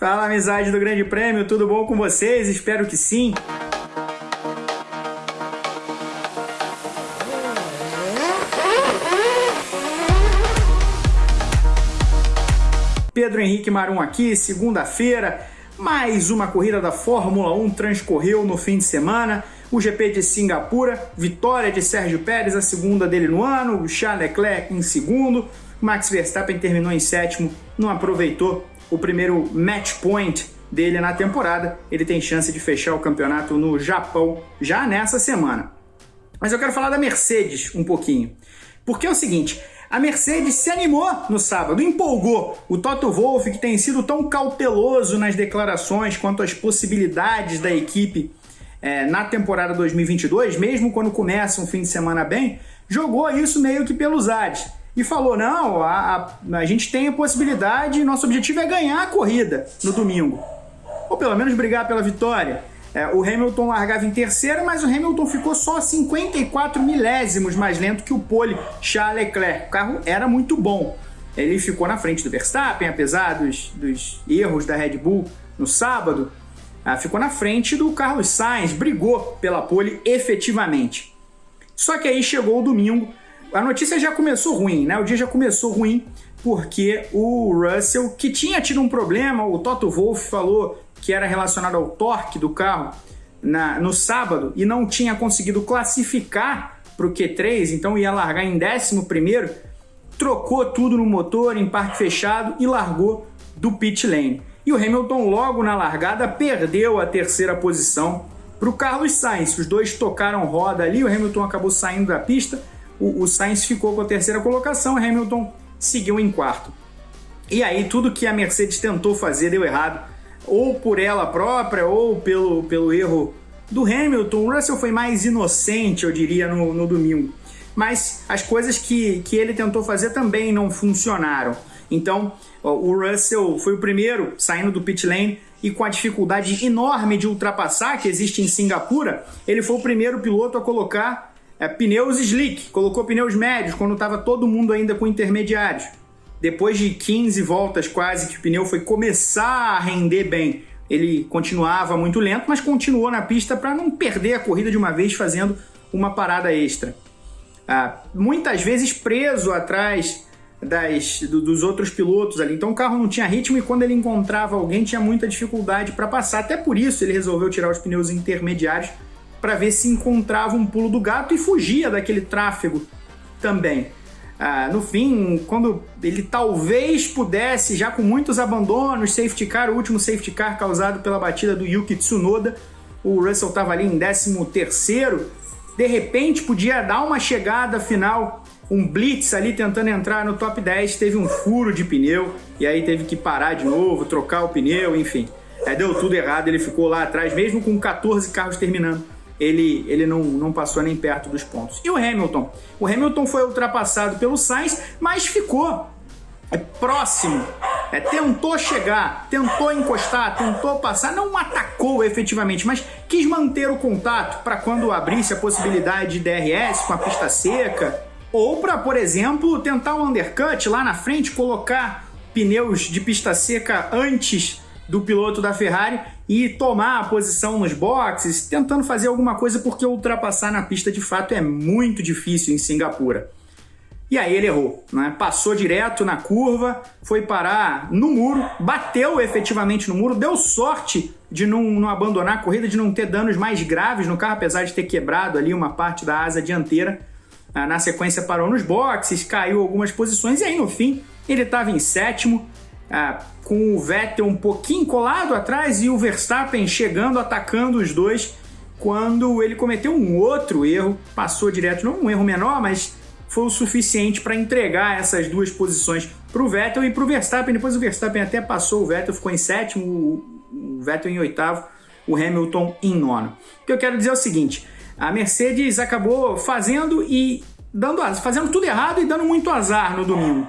Fala, amizade do Grande Prêmio, tudo bom com vocês? Espero que sim. Pedro Henrique Marum aqui, segunda-feira. Mais uma corrida da Fórmula 1 transcorreu no fim de semana. O GP de Singapura, vitória de Sérgio Pérez, a segunda dele no ano, Charles Leclerc em segundo. Max Verstappen terminou em sétimo, não aproveitou o primeiro match point dele na temporada. Ele tem chance de fechar o campeonato no Japão já nessa semana. Mas eu quero falar da Mercedes um pouquinho. Porque é o seguinte, a Mercedes se animou no sábado, empolgou. O Toto Wolff, que tem sido tão cauteloso nas declarações quanto às possibilidades da equipe é, na temporada 2022, mesmo quando começa um fim de semana bem, jogou isso meio que pelos ares. E falou: não, a, a, a gente tem a possibilidade, nosso objetivo é ganhar a corrida no domingo. Ou pelo menos brigar pela vitória. É, o Hamilton largava em terceiro, mas o Hamilton ficou só 54 milésimos mais lento que o pole Charles Leclerc. O carro era muito bom. Ele ficou na frente do Verstappen, apesar dos, dos erros da Red Bull no sábado. Ah, ficou na frente do Carlos Sainz, brigou pela pole efetivamente. Só que aí chegou o domingo, a notícia já começou ruim, né? O dia já começou ruim porque o Russell, que tinha tido um problema, o Toto Wolff falou que era relacionado ao torque do carro na, no sábado e não tinha conseguido classificar para o Q3, então ia largar em 11 primeiro, trocou tudo no motor em parque fechado e largou do pit lane. E o Hamilton logo na largada perdeu a terceira posição para o Carlos Sainz. Os dois tocaram roda ali, o Hamilton acabou saindo da pista, o, o Sainz ficou com a terceira colocação, Hamilton seguiu em quarto. E aí tudo que a Mercedes tentou fazer deu errado ou por ela própria, ou pelo, pelo erro do Hamilton. O Russell foi mais inocente, eu diria, no, no domingo. Mas as coisas que, que ele tentou fazer também não funcionaram. Então, o Russell foi o primeiro saindo do pit lane e com a dificuldade enorme de ultrapassar que existe em Singapura, ele foi o primeiro piloto a colocar é, pneus slick, colocou pneus médios quando estava todo mundo ainda com intermediários. Depois de 15 voltas quase que o pneu foi começar a render bem, ele continuava muito lento, mas continuou na pista para não perder a corrida de uma vez fazendo uma parada extra. Ah, muitas vezes preso atrás das, do, dos outros pilotos ali. Então o carro não tinha ritmo e quando ele encontrava alguém tinha muita dificuldade para passar. Até por isso ele resolveu tirar os pneus intermediários para ver se encontrava um pulo do gato e fugia daquele tráfego também. Ah, no fim, quando ele talvez pudesse, já com muitos abandonos, safety car, o último safety car causado pela batida do Yuki Tsunoda, o Russell estava ali em 13º, de repente podia dar uma chegada final, um blitz ali tentando entrar no top 10, teve um furo de pneu, e aí teve que parar de novo, trocar o pneu, enfim. É, deu tudo errado, ele ficou lá atrás, mesmo com 14 carros terminando ele, ele não, não passou nem perto dos pontos. E o Hamilton? O Hamilton foi ultrapassado pelo Sainz, mas ficou é, próximo. É, tentou chegar, tentou encostar, tentou passar, não atacou efetivamente, mas quis manter o contato para quando abrisse a possibilidade de DRS com a pista seca, ou para, por exemplo, tentar um undercut lá na frente, colocar pneus de pista seca antes do piloto da Ferrari e tomar a posição nos boxes, tentando fazer alguma coisa porque ultrapassar na pista de fato é muito difícil em Singapura. E aí ele errou, né? passou direto na curva, foi parar no muro, bateu efetivamente no muro, deu sorte de não, não, abandonar a corrida, de não ter danos mais graves no carro, apesar de ter quebrado ali uma parte da asa dianteira. Ah, na sequência parou nos boxes, caiu algumas posições e aí no fim ele estava em sétimo, ah, com o Vettel um pouquinho colado atrás e o Verstappen chegando, atacando os dois, quando ele cometeu um outro erro, passou direto, não um erro menor, mas foi o suficiente para entregar essas duas posições para o Vettel e para o Verstappen. Depois o Verstappen até passou o Vettel, ficou em sétimo, o Vettel em oitavo, o Hamilton em nono. O que eu quero dizer é o seguinte: a Mercedes acabou fazendo e dando fazendo tudo errado e dando muito azar no domingo.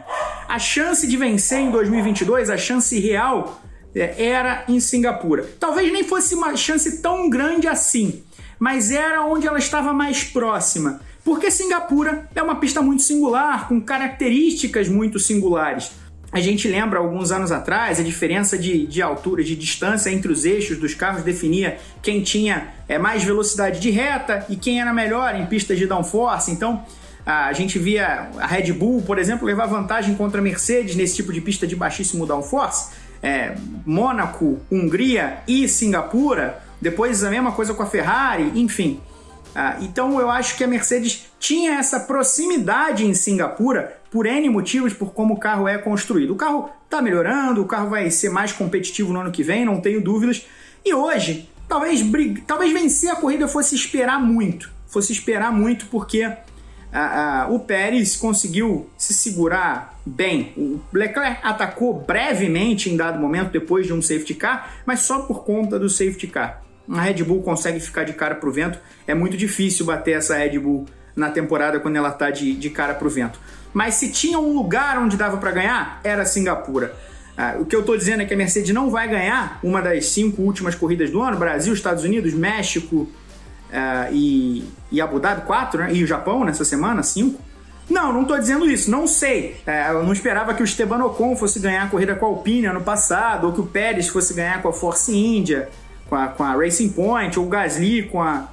A chance de vencer em 2022, a chance real, é, era em Singapura. Talvez nem fosse uma chance tão grande assim, mas era onde ela estava mais próxima. Porque Singapura é uma pista muito singular, com características muito singulares. a gente lembra alguns anos atrás a diferença de, de altura, de distância entre os eixos dos carros definia quem tinha é, mais velocidade de reta e quem era melhor em pistas de downforce. Então a gente via a Red Bull, por exemplo, levar vantagem contra a Mercedes nesse tipo de pista de baixíssimo downforce. É, Mônaco, Hungria e Singapura. Depois a mesma coisa com a Ferrari, enfim. Ah, então eu acho que a Mercedes tinha essa proximidade em Singapura por N motivos, por como o carro é construído. O carro está melhorando, o carro vai ser mais competitivo no ano que vem, não tenho dúvidas. E hoje, talvez, talvez vencer a corrida fosse esperar muito. Fosse esperar muito porque o Pérez conseguiu se segurar bem. O Leclerc atacou brevemente em dado momento depois de um safety car, mas só por conta do safety car a Red Bull consegue ficar de cara para o vento. É muito difícil bater essa Red Bull na temporada quando ela está de, de cara para o vento. Mas se tinha um lugar onde dava para ganhar, era Singapura. Ah, o que eu estou dizendo é que a Mercedes não vai ganhar uma das cinco últimas corridas do ano: Brasil, Estados Unidos, México ah, e, e Abu Dhabi, quatro, né? e o Japão nessa semana, cinco. Não, não estou dizendo isso, não sei. É, eu não esperava que o Esteban Ocon fosse ganhar a corrida com a Alpine ano passado, ou que o Pérez fosse ganhar com a Force India com a, com a Racing Point, ou o Gasly com a,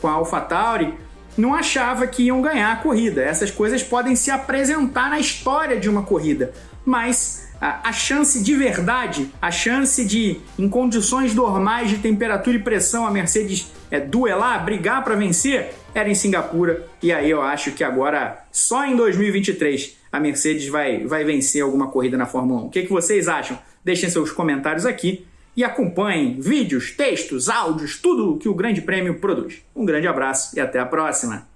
com a AlphaTauri, não achava que iam ganhar a corrida. Essas coisas podem se apresentar na história de uma corrida, mas a, a chance de verdade, a chance de, em condições normais de temperatura e pressão, a Mercedes é, duelar, brigar para vencer, era em Singapura. E aí eu acho que agora, só em 2023, a Mercedes vai, vai vencer alguma corrida na Fórmula 1. O que, que vocês acham? Deixem seus comentários aqui e acompanhem vídeos, textos, áudios, tudo que o Grande Prêmio produz. Um grande abraço e até a próxima!